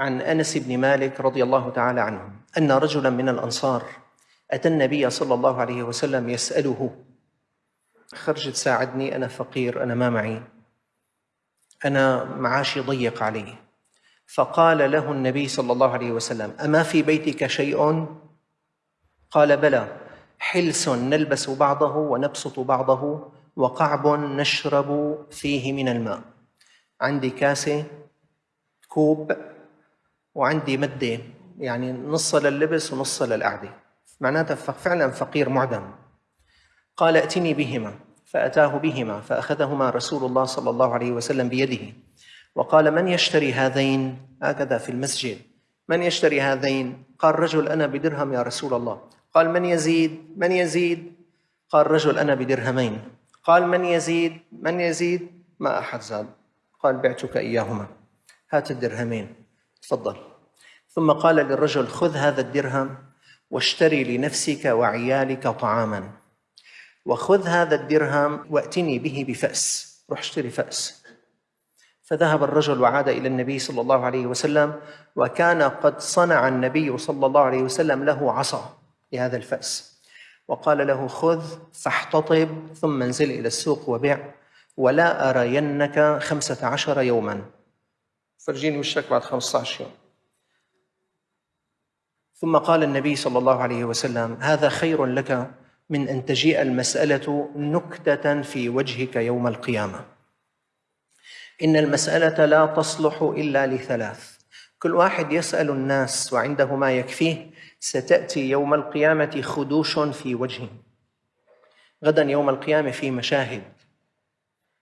عن أنس بن مالك رضي الله تعالى عنه أن رجلا من الأنصار أتى النبي صلى الله عليه وسلم يسأله خرج تساعدني أنا فقير أنا ما معي أنا معاشي ضيق علي. فقال له النبي صلى الله عليه وسلم أما في بيتك شيء؟ قال بلى حلس نلبس بعضه ونبسط بعضه وقعب نشرب فيه من الماء عندي كاسة كوب وعندي مدة يعني نص لللبس ونص للقعدة. معناتها فعلا فقير معدم. قال ائتني بهما. فأتاه بهما فأخذهما رسول الله صلى الله عليه وسلم بيده. وقال من يشتري هذين؟ هكذا في المسجد. من يشتري هذين؟ قال رجل أنا بدرهم يا رسول الله. قال من يزيد؟ من يزيد؟ قال رجل أنا بدرهمين. قال من يزيد؟ من يزيد؟ ما أحد زاد. قال بعتك إياهما. هات الدرهمين. تفضل. ثم قال للرجل خذ هذا الدرهم واشتري لنفسك وعيالك طعاما. وخذ هذا الدرهم وأتني به بفأس. روح اشتري فأس. فذهب الرجل وعاد إلى النبي صلى الله عليه وسلم وكان قد صنع النبي صلى الله عليه وسلم له عصا لهذا الفأس. وقال له خذ فاحتطب ثم انزل إلى السوق وبع ولا أرينك خمسة عشر يوما. فرجيني وشك بعد خمسة عشر يوم. ثم قال النبي صلى الله عليه وسلم هذا خير لك من أن تجيء المسألة نكتة في وجهك يوم القيامة. إن المسألة لا تصلح إلا لثلاث. كل واحد يسأل الناس وعنده ما يكفيه ستأتي يوم القيامة خدوش في وجهه. غدا يوم القيامة في مشاهد.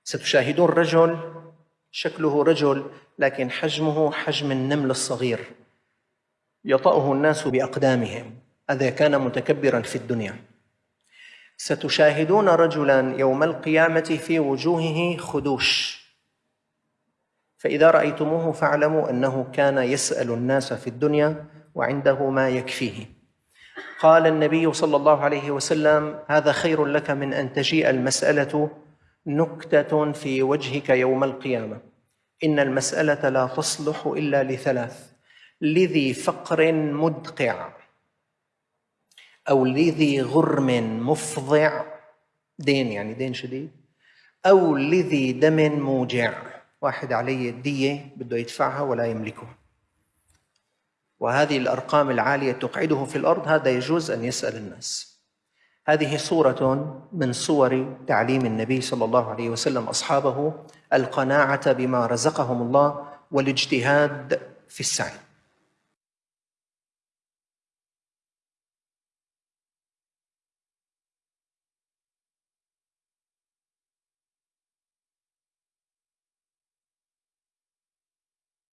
ستشاهدون رجل شكله رجل لكن حجمه حجم النمل الصغير. يطأه الناس بأقدامهم. هذا كان متكبرا في الدنيا. ستشاهدون رجلا يوم القيامة في وجوهه خدوش. فإذا رأيتموه فاعلموا أنه كان يسأل الناس في الدنيا وعنده ما يكفيه. قال النبي صلى الله عليه وسلم هذا خير لك من أن تجيء المسألة نكتة في وجهك يوم القيامة. إن المسألة لا تصلح إلا لثلاث. لذي فقر مدقع أو لذي غرم مفضع. دين يعني دين شديد. أو لذي دم موجع. واحد عليه الدية بده يدفعها ولا يملكها وهذه الأرقام العالية تقعده في الأرض. هذا يجوز أن يسأل الناس. هذه صورة من صور تعليم النبي صلى الله عليه وسلم أصحابه القناعة بما رزقهم الله والاجتهاد في السعي.